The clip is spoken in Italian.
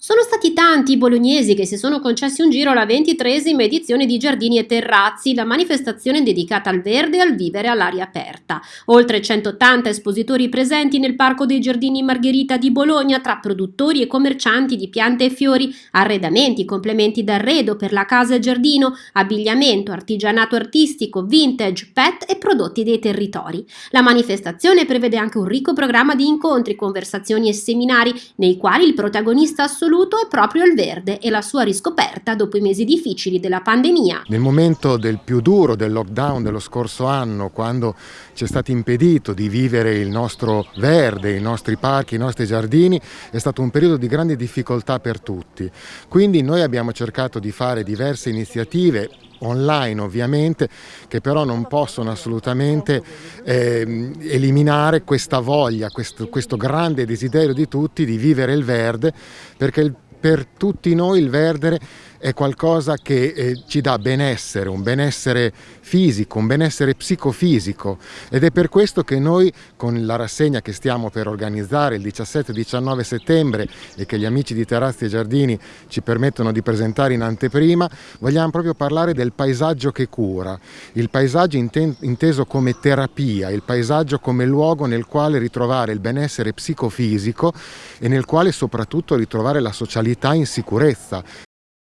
Sono stati tanti i bolognesi che si sono concessi un giro alla ventitresima edizione di Giardini e Terrazzi, la manifestazione dedicata al verde e al vivere all'aria aperta. Oltre 180 espositori presenti nel Parco dei Giardini Margherita di Bologna, tra produttori e commercianti di piante e fiori, arredamenti, complementi d'arredo per la casa e giardino, abbigliamento, artigianato artistico, vintage, pet e prodotti dei territori. La manifestazione prevede anche un ricco programma di incontri, conversazioni e seminari nei quali il protagonista assoluto è proprio il verde e la sua riscoperta dopo i mesi difficili della pandemia. Nel momento del più duro del lockdown dello scorso anno, quando ci è stato impedito di vivere il nostro verde, i nostri parchi, i nostri giardini, è stato un periodo di grande difficoltà per tutti. Quindi noi abbiamo cercato di fare diverse iniziative online ovviamente, che però non possono assolutamente eh, eliminare questa voglia, questo, questo grande desiderio di tutti di vivere il verde, perché il, per tutti noi il verde è qualcosa che eh, ci dà benessere, un benessere fisico, un benessere psicofisico. Ed è per questo che noi con la rassegna che stiamo per organizzare il 17-19 settembre e che gli amici di Terrazzi e Giardini ci permettono di presentare in anteprima, vogliamo proprio parlare del paesaggio che cura, il paesaggio inteso come terapia, il paesaggio come luogo nel quale ritrovare il benessere psicofisico e nel quale soprattutto ritrovare la socialità in sicurezza,